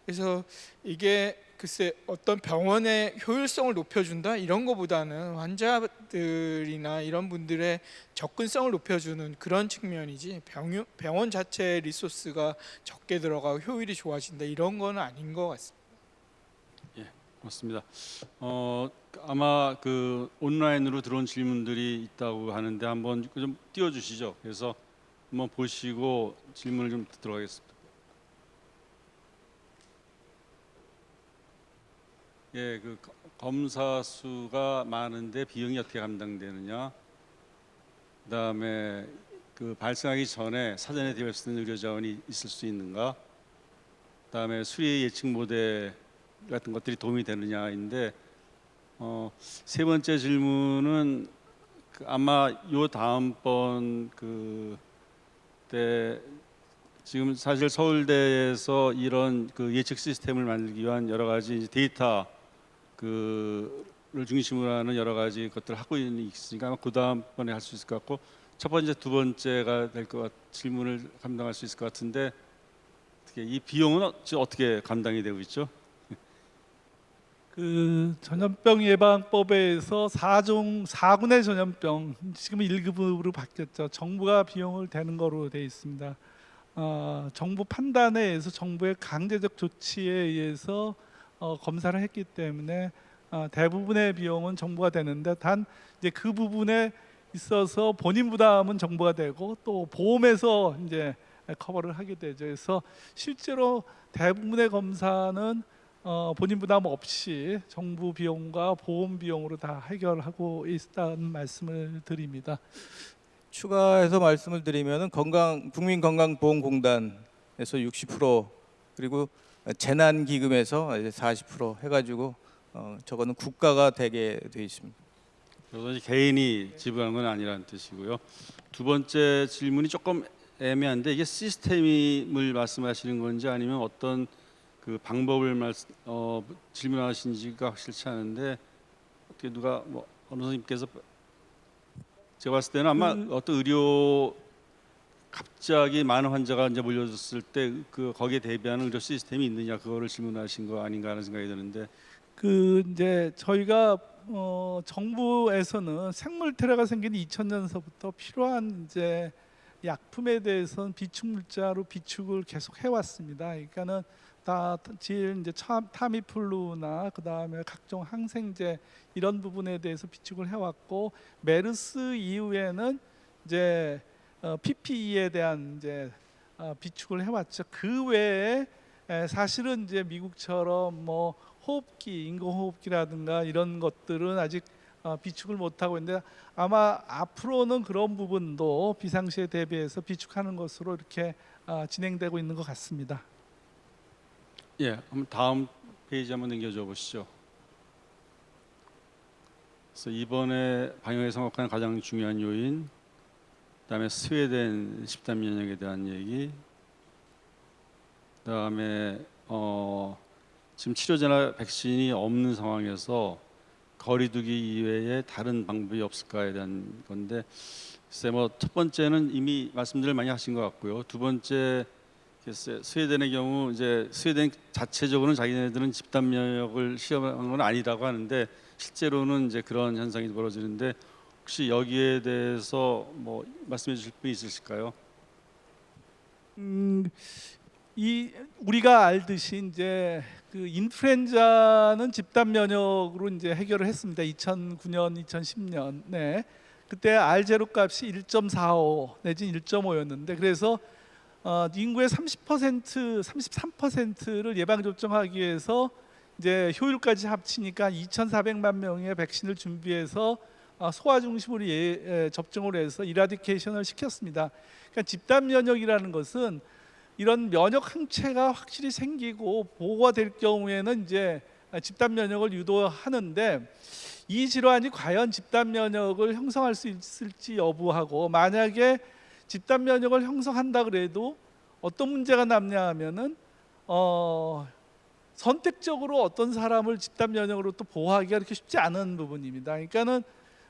그래서 이게 글쎄 어떤 병원의 효율성을 높여준다 이런 거보다는 환자들이나 이런 분들의 접근성을 높여주는 그런 측면이지 병, 병원 자체 resource가 적게 들어가고 효율이 좋아진다 이런 거는 아닌 것 같습니다. 맞습니다. 어, 아마 그 온라인으로 들어온 질문들이 있다고 하는데 한번 좀 띄워주시죠. 그래서 한번 보시고 질문을 좀 듣도록 하겠습니다. 예, 그 거- 검사 수가 많은데 비용이 어떻게 감당되느냐? 그다음에 그 발생하기 전에 사전에 되어 있는 의료 자원이 있을 수 있는가? 그다음에 수리 예측 모델 같은 것들이 도움이 되느냐인데 어, 세 번째 질문은 그 아마 요 다음번 그때 지금 사실 서울대에서 이런 그 예측 시스템을 만들기 위한 여러 가지 이제 데이터 그를 중심으로 하는 여러 가지 것들을 하고 있으니까 아마 그 다음번에 할 수 있을 것 같고 첫 번째 두 번째가 될것같 질문을 감당할 수 있을 것 같은데 어떻게 이 비용은 어- 어떻게 감당이 되고 있죠? 그 전염병 예방법에서 4종 4군의 전염병 지금 1급으로 바뀌었죠. 정부가 비용을 대는 거로 돼 있습니다. 어, 정부 판단에 의해서 정부의 강제적 조치에 의해서 어, 검사를 했기 때문에 어, 대부분의 비용은 정부가 되는데 단 이제 그 부분에 있어서 본인 부담은 정부가 되고 또 보험에서 이제 커버를 하게 되죠. 그래서 실제로 대부분의 검사는 어, 본인 부담 없이 정부 비용과 보험 비용으로 다 해결하고 있다는 말씀을 드립니다. 추가해서 말씀을 드리면은 건강 국민건강보험공단에서 60% 그리고 재난기금에서 이제 40% 해가지고 어, 저거는 국가가 되게 돼 있습니다. 그래서 개인이 지불하는 건 아니라는 뜻이고요. 두 번째 질문이 조금 애매한데 이게 시스템을 말씀하시는 건지 아니면 어떤 그 방법을 말씀, 어, 질문하신지가 확실치 않은데 어떻게 누가 뭐 어느 선생님께서 제가 봤을 때는 아마 음. 어떤 의료 갑자기 많은 환자가 이제 몰려들었을 때 그 거기에 대비하는 의료 시스템이 있느냐 그거를 질문하신 거 아닌가 하는 생각이 드는데 그 이제 저희가 어, 정부에서는 생물 테러가 생긴 2000년서부터 필요한 이제 약품에 대해서는 비축 물자로 비축을 계속 해왔습니다. 그러니까는 다질 이제 참- 타미플루나 그 다음에 각종 항생제 이런 부분에 대해서 비축을 해왔고 메르스 이후에는 이제 어, PPE에 대한 이제 어, 비축을 해왔죠. 그 외에 에, 사실은 이제 미국처럼 뭐 호흡기, 인공호흡기라든가 이런 것들은 아직 어, 비축을 못 하고 있는데 아마 앞으로는 그런 부분도 비상시에 대비해서 비축하는 것으로 이렇게 어, 진행되고 있는 것 같습니다. 예, 한번 다음 페이지 한번 넘겨줘 보시죠. 그래서 이번에 방역에 성공한 가장 중요한 요인, 그다음에 스웨덴 집단 면역에 대한 얘기, 그다음에 어, 지금 치료제나 백신이 없는 상황에서 거리두기 이외에 다른 방법이 없을까에 대한 건데, 글쎄 뭐첫 번째는 이미 말씀들을 많이 하신 것 같고요. 두 번째 글쎄 스웨덴의 경우 이제 스웨덴 자체적으로는 자기네들은 집단 면역을 시험한 건 아니라고 하는데 실제로는 이제 그런 현상이 벌어지는데 혹시 여기에 대해서 뭐 말씀해 주실 분이 있으실까요? 음, 이 우리가 알듯이 이제 그 인플루엔자는 집단 면역으로 이제 해결을 했습니다. 2009년, 2010년. 네. 그때 R 제로 값이 1.45 내지 1.5였는데 그래서 어, 인구의 30% 33%를 예방 접종하기 위해서 이제 효율까지 합치니까 2,400만 명의 백신을 준비해서 어, 소아 중심으로 예, 예, 접종을 해서 이라디케이션을 시켰습니다. 그러니까 집단 면역이라는 것은 이런 면역 항체가 확실히 생기고 보호가 될 경우에는 이제 집단 면역을 유도하는데 이 질환이 과연 집단 면역을 형성할 수 있을지 여부하고 만약에 집단 면역을 형성한다 그래도 어떤 문제가 남냐 하면은 어, 선택적으로 어떤 사람을 집단 면역으로 또 보호하기가 그렇게 쉽지 않은 부분입니다. 그러니까는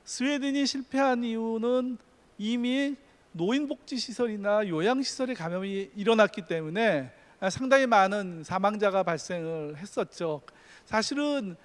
스웨덴이 실패한 이유는 이미 노인복지 시설이나 요양 시설에 감염이 일어났기 때문에 상당히 많은 사망자가 발생을 했었죠. 사실은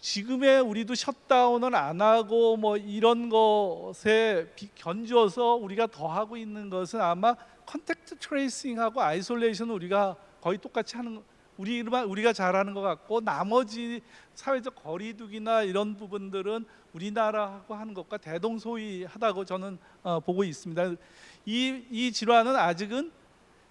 지금의 우리도 셧다운을 안 하고 뭐 이런 것에 비- 견주어서 우리가 더 하고 있는 것은 아마 contact tracing하고 isolation은 우리가 거의 똑같이 하는 우리만 우리가 잘하는 것 같고 나머지 사회적 거리두기나 이런 부분들은 우리나라하고 하는 것과 대동소이하다고 저는 어, 보고 있습니다. 이, 이 질환은 아직은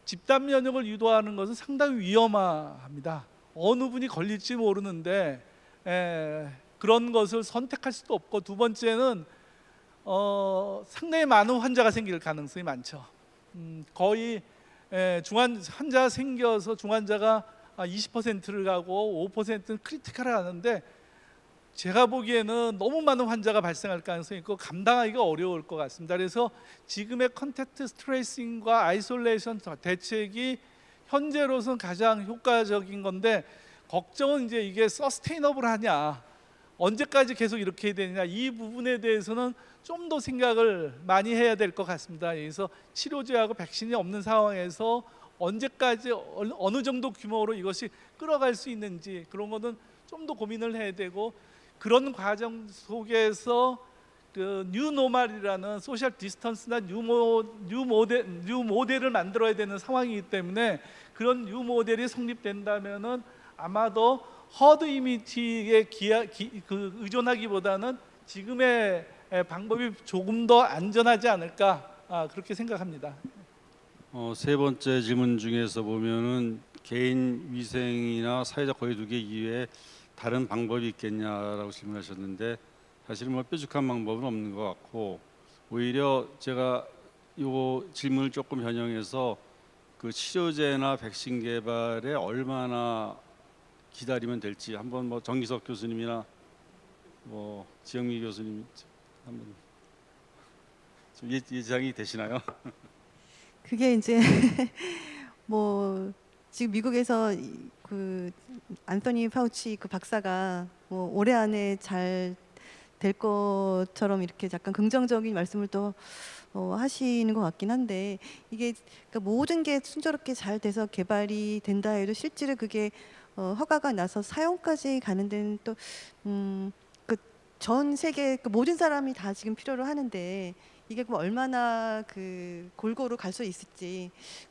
집단 면역을 유도하는 것은 상당히 위험합니다. 어느 분이 걸릴지 모르는데 에, 그런 것을 선택할 수도 없고 두 번째는 어, 상당히 많은 환자가 생길 가능성이 많죠. 음, 거의 에, 중환 환자 생겨서 중환자가 20%를 가고 5%는 critical을 하는데 제가 보기에는 너무 많은 환자가 발생할 가능성이 있고 감당하기가 어려울 것 같습니다. 그래서 지금의 contact tracing과 isolation 대책이 현재로서는 가장 효과적인 건데 걱정은 이제 이게 sustainable하냐 언제까지 계속 이렇게 해야 되느냐 이 부분에 대해서는 좀 더 생각을 많이 해야 될 것 같습니다. 그래서 치료제하고 백신이 없는 상황에서 언제까지 어느 정도 규모로 이것이 끌어갈 수 있는지 그런 거는 좀 더 고민을 해야 되고 그런 과정 속에서 그 뉴노멀이라는 social distance나 new mo new model new model을 만들어야 되는 상황이기 때문에 그런 new model이 성립된다면은 아마도 herd immunity에 기하, 기, 그 의존하기보다는 지금의 에, 방법이 조금 더 안전하지 않을까 아, 그렇게 생각합니다. 어, 세 번째 질문 중에서 보면은 개인 위생이나 사회적 거리두기 이외에 다른 방법이 있겠냐라고 질문하셨는데 사실은 뭐 뾰족한 방법은 없는 것 같고 오히려 제가 요 질문을 조금 변형해서 그 치료제나 백신 개발에 얼마나 기다리면 될지 한번 뭐 정기석 교수님이나 뭐 지영미 교수님 한번 좀 예- 예상이 되시나요? 그게 이제 뭐 지금 미국에서 이- 그 안토니 파우치 그 박사가 뭐 올해 안에 잘 될 것처럼 이렇게 약간 긍정적인 말씀을 또 어, 하시는 것 같긴 한데 이게 그러니까 모든 게 순조롭게 잘 돼서 개발이 된다 해도 실제로 그게 어, 허가가 나서 사용까지 가는 데는 또 음, 그 전 세계 그 모든 사람이 다 지금 필요로 하는데 이게 뭐 얼마나 그 골고루 갈 수 있을지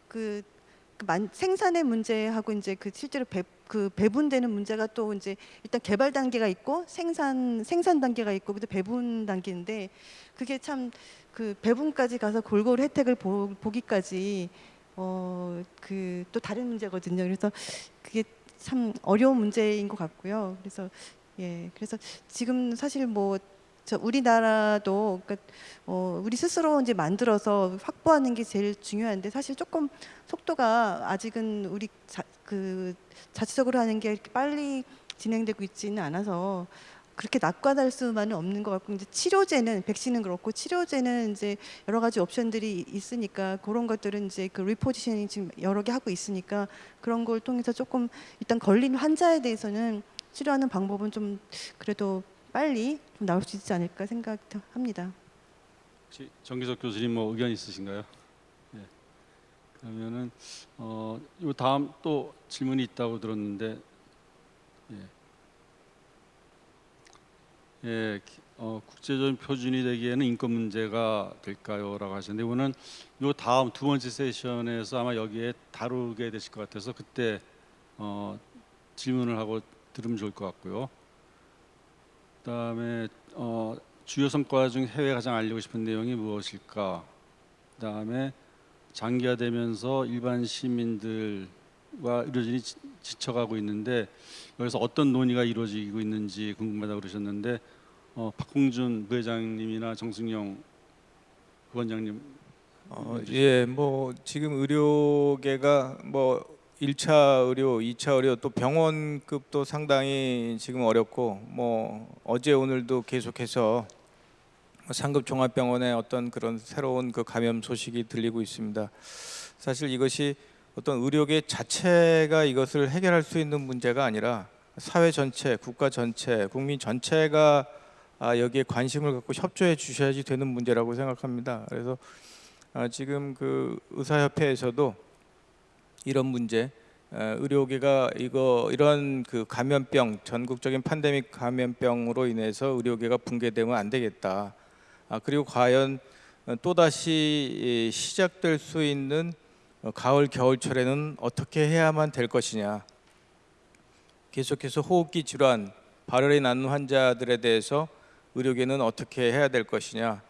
그, 생산의 문제하고 이제 그 실제로 배, 그 배분되는 문제가 또 이제 일단 개발 단계가 있고 생산 생산 단계가 있고 그다음 배분 단계인데 그게 참 그 배분까지 가서 골고루 혜택을 보, 보기까지 어 그 또 다른 문제거든요. 그래서 그게 참 어려운 문제인 것 같고요. 그래서 예 그래서 지금 사실 뭐 저 우리나라도 그러니까 어, 우리 스스로 이제 만들어서 확보하는 게 제일 중요한데 사실 조금 속도가 아직은 우리 자, 그 자체적으로 하는 게 이렇게 빨리 진행되고 있지는 않아서 그렇게 낙관할 수만은 없는 것 같고 이제 치료제는 백신은 그렇고 치료제는 이제 여러 가지 옵션들이 있으니까 그런 것들은 이제 그 리포지셔닝 지금 여러 개 하고 있으니까 그런 걸 통해서 조금 일단 걸린 환자에 대해서는 치료하는 방법은 좀 그래도 빨리 좀 나올 수 있지 않을까 생각합니다. 혹시 정기석 교수님 뭐 의견 있으신가요? 예. 그러면은 어, 요 다음 또 질문이 있다고 들었는데 예. 예, 기- 어, 국제적인 표준이 되기에는 인권 문제가 될까요?라고 하셨는데 이거는 요 다음 두 번째 세션에서 아마 여기에 다루게 되실 것 같아서 그때 어, 질문을 하고 들으면 좋을 것 같고요. 그다음에 어, 주요 성과 중 해외 가장 알리고 싶은 내용이 무엇일까? 그다음에 장기화되면서 일반 시민들과 의료진이 지- 지쳐가고 있는데 여기서 어떤 논의가 이루어지고 있는지 궁금하다고 그러셨는데 어, 박홍준 부회장님이나 정승영 부원장님 어, 예, 뭐 지금 의료계가 뭐 1차 의료, 2차 의료 또 병원급도 상당히 지금 어렵고 뭐 어제 오늘도 계속해서 상급 종합병원의 어떤 그런 새로운 그 감염 소식이 들리고 있습니다. 사실 이것이 어떤 의료계 자체가 이것을 해결할 수 있는 문제가 아니라 사회 전체, 국가 전체, 국민 전체가 아, 여기에 관심을 갖고 협조해 주셔야지 되는 문제라고 생각합니다. 그래서 아, 지금 그 의사협회에서도 이런 문제, 에, 의료계가 이거 이런 그 감염병 전국적인 팬데믹 감염병으로 인해서 의료계가 붕괴되면 안 되겠다. 아, 그리고 과연 또 다시 시작될 수 있는 어, 가을 겨울철에는 어떻게 해야만 될 것이냐. 계속해서 호흡기 질환, 발열이 나는 환자들에 대해서 의료계는 어떻게 해야 될 것이냐.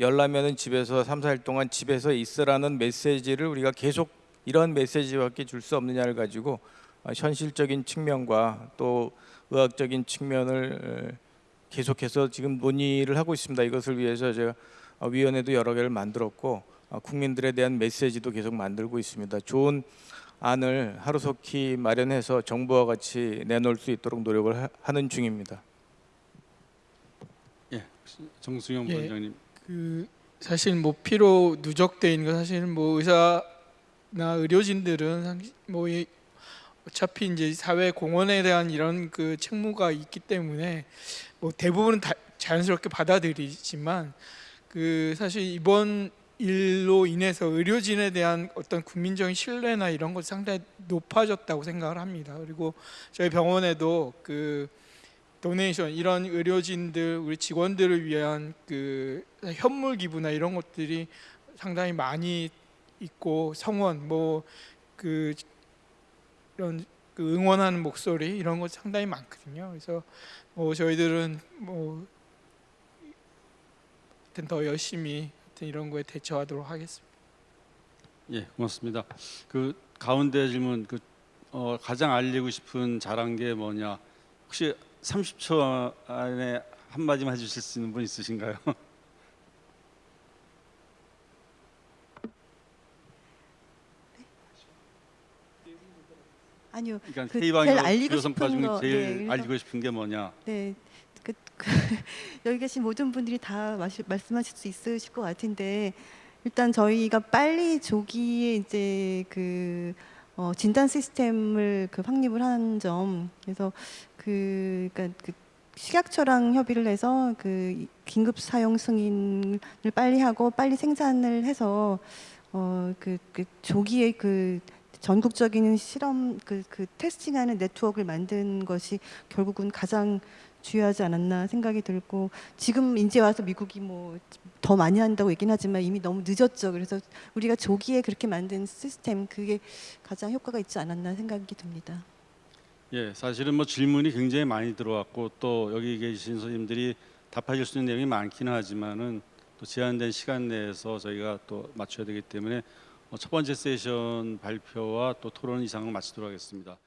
열나면은 집에서 3, 4일 동안 집에서 있으라는 메시지를 우리가 계속 이런 메시지밖에 줄 수 없느냐를 가지고 어, 현실적인 측면과 또 의학적인 측면을 에, 계속해서 지금 논의를 하고 있습니다. 이것을 위해서 제가 어, 위원회도 여러 개를 만들었고 어, 국민들에 대한 메시지도 계속 만들고 있습니다. 좋은 안을 하루속히 마련해서 정부와 같이 내놓을 수 있도록 노력을 하- 하는 중입니다. 예, 정승영 예. 부원장님. 그 사실 뭐 피로 누적돼 있는 거 사실 뭐 의사 나 의료진들은 상- 뭐 이- 어차피 이제 사회 공헌에 대한 이런 그 책무가 있기 때문에 뭐 대부분은 다 자연스럽게 받아들이지만 그 사실 이번 일로 인해서 의료진에 대한 어떤 국민적인 신뢰나 이런 것 상당히 높아졌다고 생각을 합니다. 그리고 저희 병원에도 그 도네이션 이런 의료진들 우리 직원들을 위한 그 현물 기부나 이런 것들이 상당히 많이 있고 성원 뭐그 이런 그 응원하는 목소리 이런 것 상당히 많거든요. 그래서 뭐 저희들은 뭐 하여튼 더 열심히 하여튼 이런 거에 대처하도록 하겠습니다. 예, 고맙습니다. 그 가운데 질문 그 어, 가장 알리고 싶은 잘한 게 뭐냐? 혹시 30초 안에 한 마디만 해주실 수 있는 분 있으신가요? 아니요. 그러니까 그 K방역 제일 알리고 싶은 거, 제일 네, 알리고 싶은 게 뭐냐? 네, 그, 그 여기 계신 모든 분들이 다 마시, 말씀하실 수 있으실 것 같은데 일단 저희가 빨리 조기에 이제 그 어, 진단 시스템을 그 확립을 한 점, 그래서 그, 그러니까 그 식약처랑 협의를 해서 그 긴급 사용 승인을 빨리 하고 빨리 생산을 해서 어, 그, 그 조기에 그 전국적인 실험 그, 그 테스팅하는 네트워크를 만든 것이 결국은 가장 중요하지 않았나 생각이 들고 지금 이제 와서 미국이 뭐 더 많이 한다고 얘기는 하지만 이미 너무 늦었죠. 그래서 우리가 조기에 그렇게 만든 시스템 그게 가장 효과가 있지 않았나 생각이 듭니다. 예, 사실은 뭐 질문이 굉장히 많이 들어왔고 또 여기 계신 선생님들이 답하실 수 있는 내용이 많기는 하지만은 또 제한된 시간 내에서 저희가 또 맞춰야 되기 때문에 어, 첫 번째 세션 발표와 또 토론 이상을 마치도록 하겠습니다.